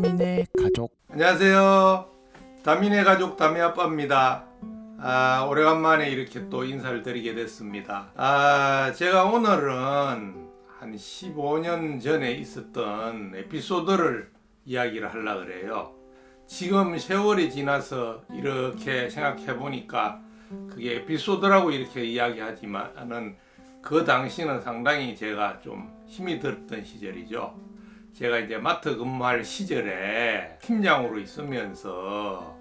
다민의 가족 안녕하세요. 다민의 가족 다미 아빠입니다. 아, 오래간만에 이렇게 또 인사를 드리게 됐습니다. 아, 제가 오늘은 한 15년 전에 있었던 에피소드를 이야기를 하려고 그래요. 지금 세월이 지나서 이렇게 생각해 보니까 그게 에피소드라고 이렇게 이야기하지만은 그 당시는 상당히 제가 좀 힘이 들었던 시절이죠. 제가 이제 마트 근무할 시절에 팀장으로 있으면서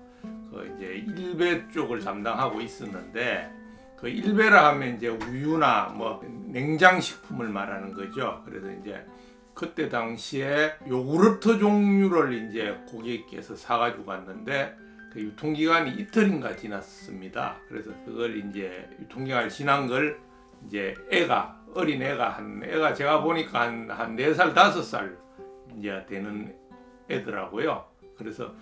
그 이제 일배 쪽을 담당하고 있었는데 그 일배라 하면 이제 우유나 뭐 냉장식품을 말하는 거죠. 그래서 이제 그때 당시에 요구르트 종류를 이제 고객께서 사가지고 갔는데 그 유통기간이 이틀인가 지났습니다. 그래서 그걸 이제 유통기간 지난 걸 이제 애가 어린 애가 한 애가 제가 보니까 한 한 네 살 다섯 살 이제 되는 애더라고요. 그래서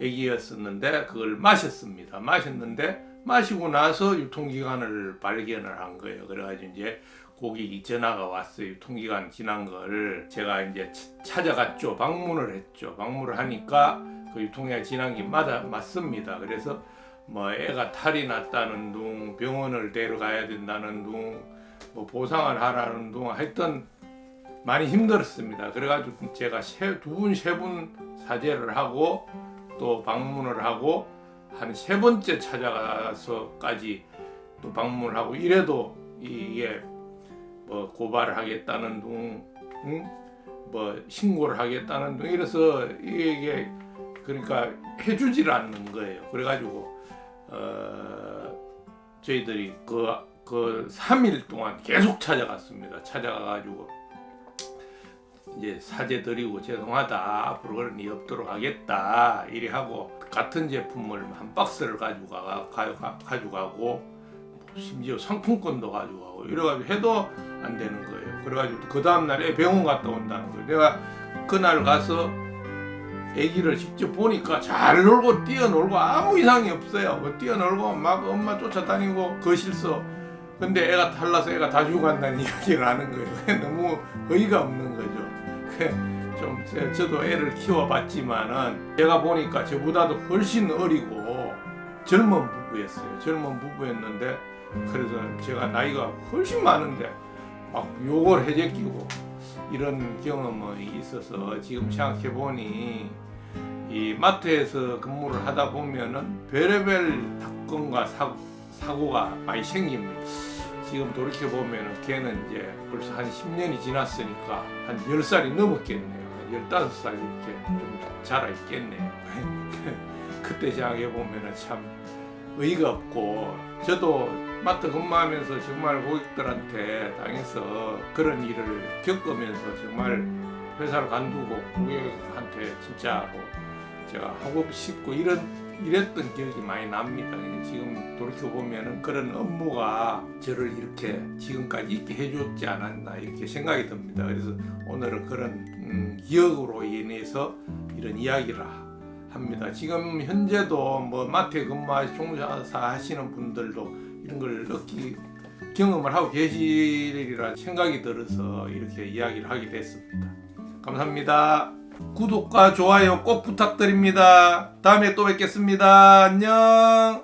애기였었는데 그걸 마셨습니다. 마셨는데 마시고 나서 유통기간을 발견을 한 거예요. 그래가지고 이제 고객이 전화가 왔어요. 유통기간 지난 걸 제가 이제 찾아갔죠. 방문을 했죠. 방문을 하니까 그 유통기간 지난 게 맞아 맞습니다. 그래서 뭐 애가 탈이 났다는 둥 병원을 데려가야 된다는 둥뭐 보상을 하라는 둥 하여튼 많이 힘들었습니다. 그래가지고 제가 두 분, 세 분 사죄를 하고 또 방문을 하고 한 세 번째 찾아가서까지 또 방문을 하고 이래도 이게 뭐 고발을 하겠다는 둥, 응? 뭐 신고를 하겠다는 둥 이래서 이게 그러니까 해주질 않는 거예요. 그래가지고 어 저희들이 그, 그 3일 동안 계속 찾아갔습니다. 찾아가가지고 이제 사죄 드리고 죄송하다 앞으로 그런 일 없도록 하겠다 이리 하고 같은 제품을 한 박스를 가지고 가, 가, 가, 가지고 가고 심지어 상품권도 가지고 가고 이래가지고 해도 안 되는 거예요. 그래가지고 그 다음날에 병원 갔다 온다는 거예요. 내가 그날 가서 아기를 직접 보니까 잘 놀고 뛰어놀고 아무 이상이 없어요. 뭐 뛰어놀고 막 엄마 쫓아다니고 거실서. 근데 애가 탈라서 애가 다 죽어간다는 이야기를 하는 거예요. 너무 어이가 없는 거죠 좀 저도 애를 키워봤지만은 제가 보니까 저보다도 훨씬 어리고 젊은 부부였어요. 젊은 부부였는데 그래서 제가 나이가 훨씬 많은데 막 욕을 해제끼고 이런 경험이 있어서 지금 생각해 보니 이 마트에서 근무를 하다 보면은 별의별 사건과 사고, 사고가 많이 생깁니다. 지금 돌이켜 보면 걔는 이제 벌써 한 10년이 지났으니까 한 10살이 넘었겠네요. 한 15살 이렇게 좀 자라 있겠네요. 그때 생각해 보면 참 의의가 없고 저도 마트 근무하면서 정말 고객들한테 당해서 그런 일을 겪으면서 정말 회사를 간두고 고객한테 진짜 뭐 제가 하고 싶고 이런 이랬던 기억이 많이 납니다. 지금 돌이켜보면 그런 업무가 저를 이렇게 지금까지 있게 해줬지 않았나 이렇게 생각이 듭니다. 그래서 오늘은 그런 음, 기억으로 인해서 이런 이야기를 합니다. 지금 현재도 뭐 마트에 근무하시 종사사 하시는 분들도 이런 걸 느끼 경험을 하고 계시리라 생각이 들어서 이렇게 이야기를 하게 됐습니다. 감사합니다. 구독과 좋아요 꼭 부탁드립니다. 다음에 또 뵙겠습니다. 안녕